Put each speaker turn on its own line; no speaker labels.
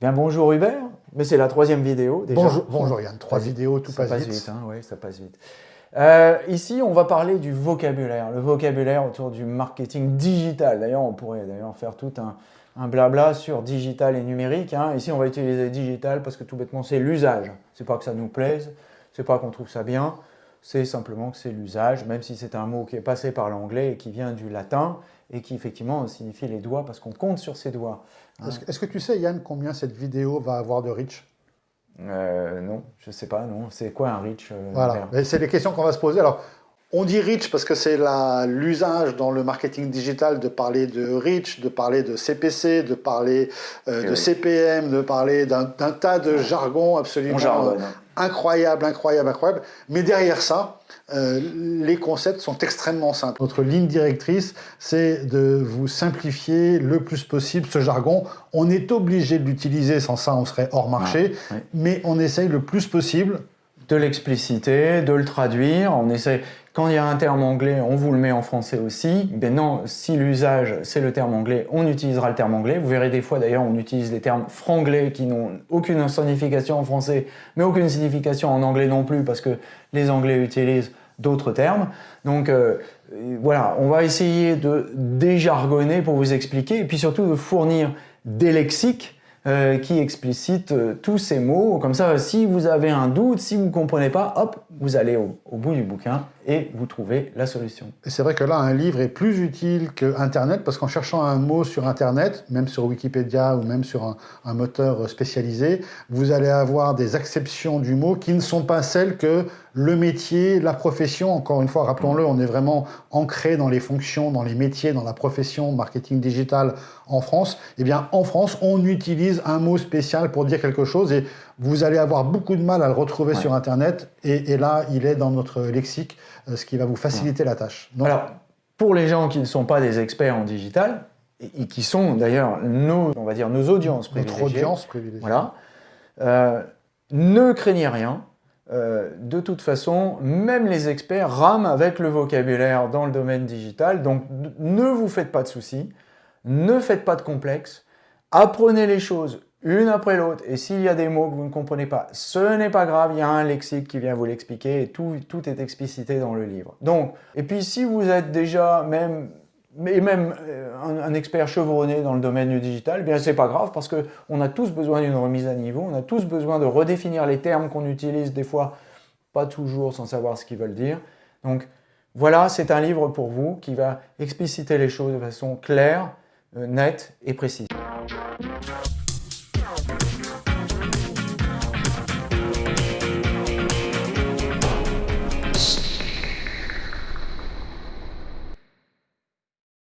Bien bonjour Hubert, mais c'est la troisième vidéo déjà.
Bonjour, bonjour Yann, trois vidéos, tout
ça
passe, vite.
hein, oui, ça passe vite. Euh, ici, on va parler du vocabulaire, le vocabulaire autour du marketing digital. D'ailleurs, on pourrait d'ailleurs faire tout un, blabla sur digital et numérique. Hein. Ici, on va utiliser digital parce que tout bêtement, c'est l'usage. C'est pas que ça nous plaise, c'est pas qu'on trouve ça bien, c'est simplement que c'est l'usage, même si c'est un mot qui est passé par l'anglais et qui vient du latin et qui effectivement signifie les doigts parce qu'on compte sur ses doigts.
Est-ce que tu sais, Yann, combien cette vidéo va avoir de reach?
Euh, Non, je ne sais pas, non. C'est quoi un reach euh,
Voilà, c'est les questions qu'on va se poser. Alors, on dit reach parce que c'est l'usage dans le marketing digital de parler de reach, de parler de CPC, de parler euh, de CPM, de parler d'un tas de jargon absolument incroyable, incroyable, incroyable. Mais derrière ça, euh, les concepts sont extrêmement simples. Notre ligne directrice, c'est de vous simplifier le plus possible ce jargon. On est obligé de l'utiliser, sans ça on serait hors marché, mais on essaye le plus possible
de l'expliciter, de le traduire. On essaie, quand il y a un terme anglais, on vous le met en français aussi. Ben non, si l'usage c'est le terme anglais, on utilisera le terme anglais. Vous verrez des fois d'ailleurs, on utilise des termes franglais qui n'ont aucune signification en français, mais aucune signification en anglais non plus, parce que les anglais utilisent d'autres termes. Donc euh, voilà, on va essayer de déjargonner pour vous expliquer, et puis surtout de fournir des lexiques euh, qui explicite euh, tous ces mots. Comme ça, si vous avez un doute, si vous ne comprenez pas, hop, vous allez au, bout du bouquin et vous trouvez la solution.
C'est vrai que là, un livre est plus utile que Internet, parce qu'en cherchant un mot sur Internet, même sur Wikipédia ou même sur un, un, moteur spécialisé, vous allez avoir des acceptions du mot qui ne sont pas celles que le métier, la profession, encore une fois, rappelons-le, on est vraiment ancré dans les fonctions, dans les métiers, dans la profession marketing digital en France. Eh bien, en France, on utilise un mot spécial pour dire quelque chose et vous allez avoir beaucoup de mal à le retrouver sur Internet. Et, là, il est dans notre lexique, euh, ce qui va vous faciliter la tâche.
Alors, pour les gens qui ne sont pas des experts en digital, et, qui sont d'ailleurs nos, on va dire, nos audiences privilégiées.
Notre audience privilégiée.
Voilà. Euh, ne craignez rien. Euh, de toute façon, même les experts rament avec le vocabulaire dans le domaine digital, donc ne vous faites pas de soucis, ne faites pas de complexes, apprenez les choses une après l'autre, et s'il y a des mots que vous ne comprenez pas, ce n'est pas grave, il y a un lexique qui vient vous l'expliquer, et tout, tout est explicité dans le livre. Donc, et puis si vous êtes déjà même mais même euh, un, expert chevronné dans le domaine du digital, eh bien c'est pas grave parce qu'on a tous besoin d'une remise à niveau, on a tous besoin de redéfinir les termes qu'on utilise des fois, pas toujours sans savoir ce qu'ils veulent dire. Donc voilà, c'est un livre pour vous qui va expliciter les choses de façon claire, euh, nette et précise.